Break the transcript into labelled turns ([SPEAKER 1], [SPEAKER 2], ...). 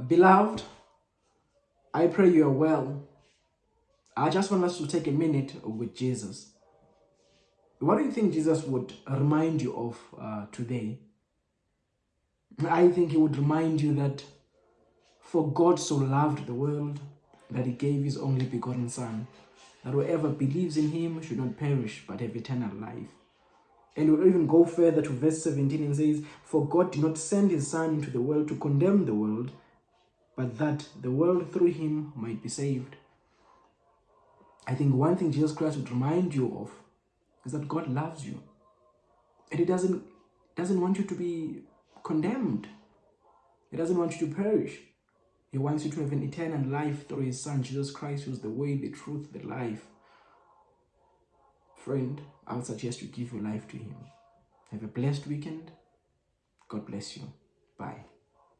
[SPEAKER 1] Beloved, I pray you are well. I just want us to take a minute with Jesus. What do you think Jesus would remind you of uh, today? I think he would remind you that for God so loved the world that he gave his only begotten Son, that whoever believes in him should not perish but have eternal life. And we'll even go further to verse 17 and says, For God did not send his Son into the world to condemn the world, but that the world through him might be saved. I think one thing Jesus Christ would remind you of is that God loves you. And he doesn't, doesn't want you to be condemned. He doesn't want you to perish. He wants you to have an eternal life through his son, Jesus Christ, who's the way, the truth, the life. Friend, I would suggest you give your life to him. Have a blessed weekend. God bless you. Bye.